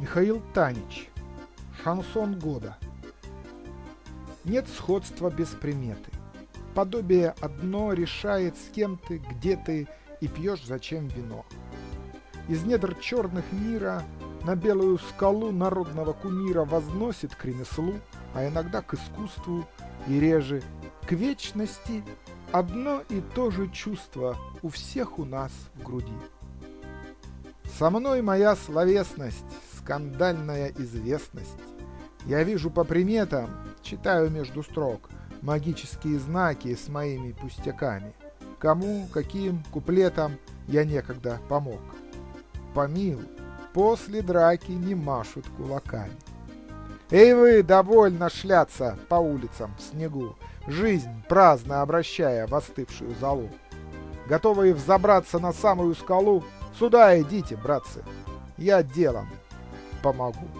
Михаил Танич. Шансон года. Нет сходства без приметы. Подобие одно решает, с кем ты, где ты и пьешь зачем вино. Из недр черных мира на белую скалу народного кумира возносит к ремеслу, а иногда к искусству и реже к вечности одно и то же чувство у всех у нас в груди. Со мной моя словесность, скандальная известность. Я вижу по приметам, читаю между строк, магические знаки с моими пустяками. Кому, каким куплетом я некогда помог. Помил, после драки не машут кулаками. Эй вы, довольно шляться по улицам в снегу, жизнь праздно обращая в остывшую залу. Готовые взобраться на самую скалу, сюда идите, братцы, я делом помогу.